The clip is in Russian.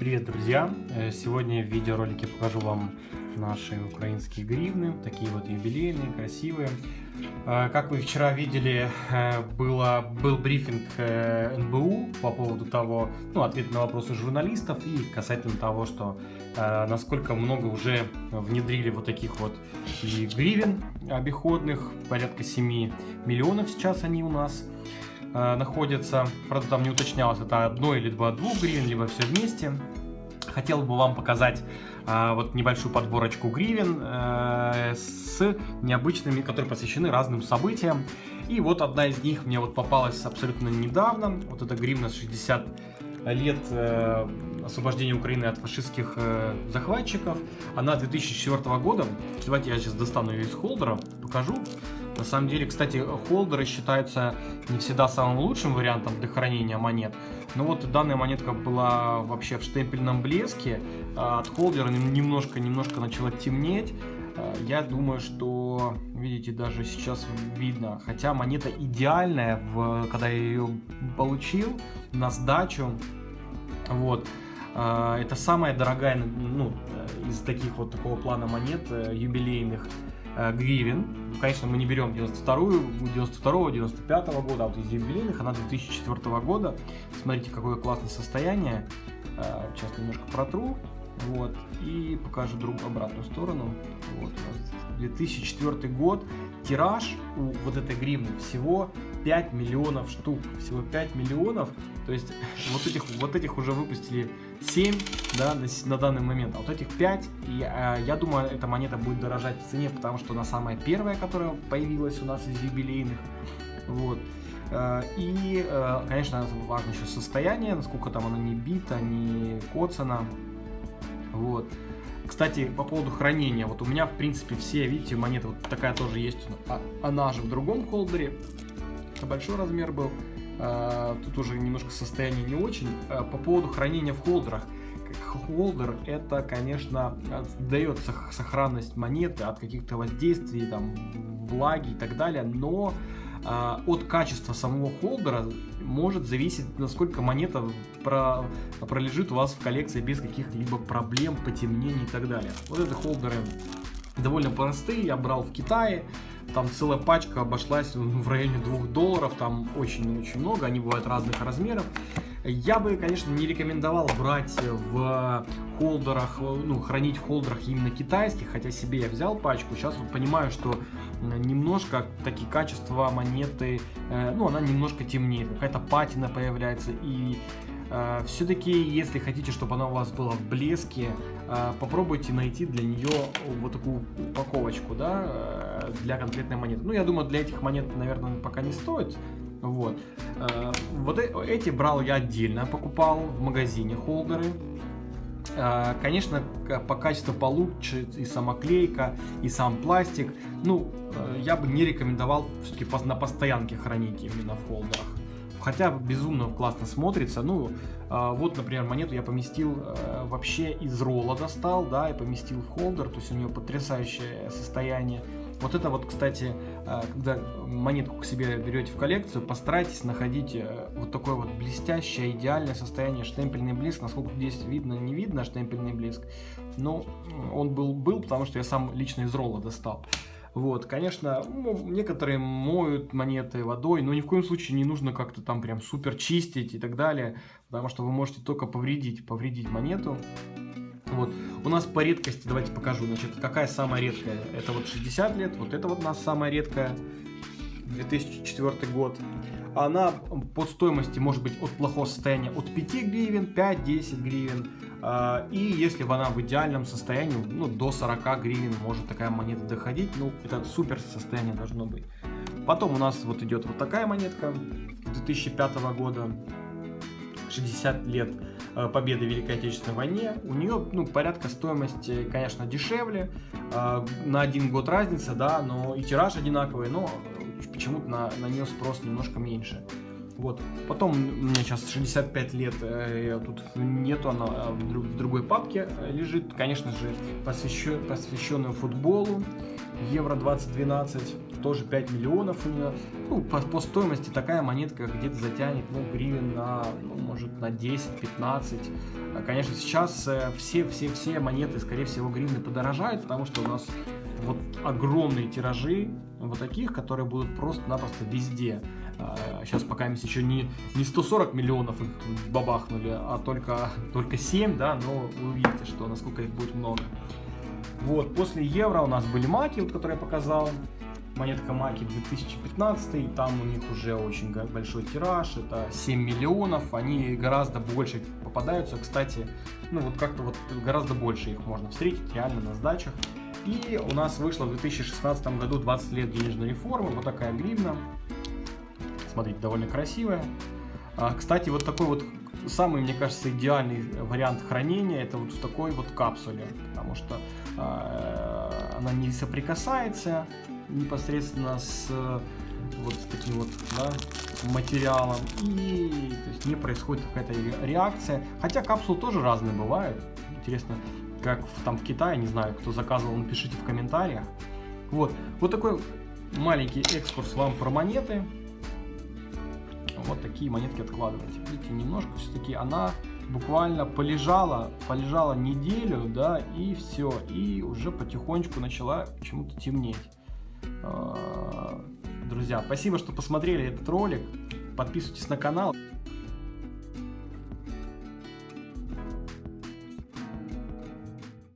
Привет, друзья! Э, сегодня в видеоролике покажу вам наши украинские гривны, такие вот юбилейные, красивые. Э, как вы вчера видели, э, было, был брифинг НБУ по поводу того, ну, ответ на вопросы журналистов и касательно того, что насколько много уже внедрили вот таких вот и гривен обиходных, порядка 7 миллионов сейчас они у нас э, находятся. Правда, там не уточнялось, это одно или два двух гривен, либо все вместе. Хотел бы вам показать э, вот небольшую подборочку гривен э, с необычными, которые посвящены разным событиям. И вот одна из них мне вот попалась абсолютно недавно. Вот эта гривна с 60 лет э, освобождения Украины от фашистских э, захватчиков. Она 2004 года. Давайте я сейчас достану ее из холдера, покажу. На самом деле, кстати, холдеры считаются не всегда самым лучшим вариантом для хранения монет. Но вот данная монетка была вообще в штемпельном блеске. А от холдера немножко-немножко начала темнеть. А, я думаю, что, видите, даже сейчас видно, хотя монета идеальная, когда я ее получил на сдачу, вот, а, это самая дорогая, ну, из таких вот такого плана монет э, юбилейных, гривен. Конечно, мы не берем 92-ю, 92-го, 95-го года, а вот из юбилейных, она 2004 года. Смотрите, какое классное состояние. Э, сейчас немножко протру. Вот, и покажу друг обратную сторону. Вот, 2004 год. Тираж у вот этой гривны всего 5 миллионов штук. Всего 5 миллионов. То есть вот этих, вот этих уже выпустили 7 да, на, на данный момент. А вот этих 5, и, а, я думаю, эта монета будет дорожать в цене, потому что она самая первая, которая появилась у нас из юбилейных. Вот. Э, и, э, конечно, важно еще состояние, насколько там она не бита, не коцана. Вот. Кстати, по поводу хранения. Вот у меня, в принципе, все, видите, монеты вот такая тоже есть. А, она же в другом холдере. Большой размер был. А, тут уже немножко состояние не очень. А, по поводу хранения в холдерах. Холдер это, конечно, дает сохранность монеты от каких-то воздействий, там, влаги и так далее, но от качества самого холдера может зависеть, насколько монета про, пролежит у вас в коллекции без каких-либо проблем, потемнений и так далее. Вот эти холдеры довольно простые, я брал в Китае, там целая пачка обошлась в районе 2 долларов, там очень-очень много, они бывают разных размеров. Я бы, конечно, не рекомендовал брать в холдерах, ну, хранить в холдерах именно китайских, хотя себе я взял пачку. Сейчас вот понимаю, что немножко такие качества монеты, э, ну, она немножко темнее, какая-то патина появляется. И э, все-таки, если хотите, чтобы она у вас была в блеске, э, попробуйте найти для нее вот такую упаковочку, да, для конкретной монеты. Ну, я думаю, для этих монет, наверное, пока не стоит вот. Э, вот э, эти брал я отдельно, покупал в магазине холдеры. Э, конечно, по качеству получше и самоклейка, и сам пластик. Ну, я бы не рекомендовал все-таки на постоянке хранить именно в холдерах. Хотя безумно классно смотрится. Ну, вот, например, монету я поместил вообще из ролла достал, да, и поместил в холдер. То есть у нее потрясающее состояние. Вот это вот, кстати, э, когда монетку к себе берете в коллекцию, постарайтесь находить э, вот такое вот блестящее, идеальное состояние, штемпельный блеск. Насколько здесь видно, не видно штемпельный блеск, но он был, был, потому что я сам лично из ролла достал. Вот, конечно, некоторые моют монеты водой, но ни в коем случае не нужно как-то там прям супер чистить и так далее, потому что вы можете только повредить, повредить монету. Вот. У нас по редкости, давайте покажу, значит, какая самая редкая. Это вот 60 лет, вот это вот у нас самая редкая, 2004 год. Она под стоимости может быть от плохого состояния от 5 гривен, 5-10 гривен. А, и если она в идеальном состоянии, ну, до 40 гривен может такая монета доходить. Ну, это супер состояние должно быть. Потом у нас вот идет вот такая монетка 2005 года. 60 лет э, победы в Великой Отечественной войне. У нее ну, порядка стоимости, конечно, дешевле, э, на один год разница, да, но и тираж одинаковый, но почему-то на, на нее спрос немножко меньше. Вот. Потом меня сейчас 65 лет, э, тут нету, она э, в, друг, в другой папке э, лежит. Конечно же, посвящен, посвященную футболу. Евро 2012, тоже 5 миллионов у нее. Ну, по, по стоимости такая монетка где-то затянет, ну, гривен на, ну, может, на 10-15. А, конечно, сейчас все-все-все монеты, скорее всего, гривны подорожают, потому что у нас вот огромные тиражи вот таких, которые будут просто-напросто везде. Сейчас а, пока еще не, не 140 миллионов их бабахнули, а только, только 7, да, но вы увидите, что насколько их будет много. Вот, после евро у нас были маки, вот, которые я показал. Монетка маки 2015, там у них уже очень большой тираж, это 7 миллионов, они гораздо больше попадаются, кстати, ну вот как-то вот гораздо больше их можно встретить реально на сдачах. И у нас вышло в 2016 году 20 лет денежной реформы, вот такая гривна. Смотрите, довольно красивая. А, кстати, вот такой вот самый, мне кажется, идеальный вариант хранения, это вот в такой вот капсуле, потому что э, она не соприкасается непосредственно с вот с таким вот да, материалом и то есть не происходит какая-то реакция. Хотя капсулы тоже разные бывают. Интересно, как в, там в Китае, не знаю, кто заказывал, напишите в комментариях. Вот, вот такой маленький экскурс вам про монеты. Вот такие монетки откладывайте. Видите, немножко все-таки она буквально полежала, полежала неделю, да, и все, и уже потихонечку начала почему-то темнеть. А, друзья, спасибо, что посмотрели этот ролик. Подписывайтесь на канал.